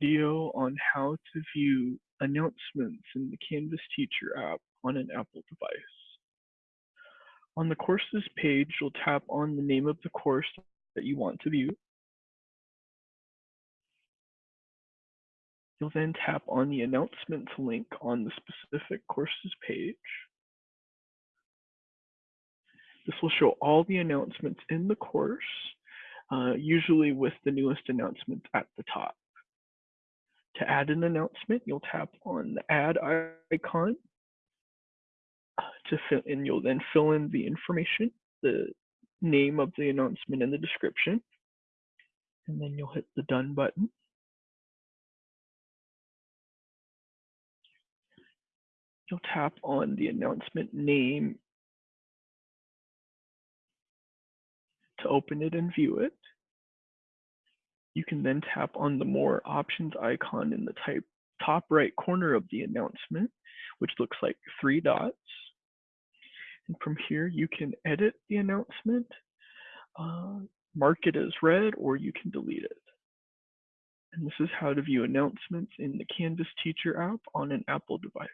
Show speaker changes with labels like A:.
A: video on how to view announcements in the Canvas Teacher app on an Apple device. On the courses page, you'll tap on the name of the course that you want to view. You'll then tap on the announcements link on the specific courses page. This will show all the announcements in the course, uh, usually with the newest announcements at the top. To add an announcement, you'll tap on the add icon uh, to fill, and you'll then fill in the information, the name of the announcement and the description. And then you'll hit the done button. You'll tap on the announcement name to open it and view it. You can then tap on the more options icon in the type, top right corner of the announcement, which looks like three dots. And from here, you can edit the announcement, uh, mark it as read, or you can delete it. And this is how to view announcements in the Canvas Teacher app on an Apple device.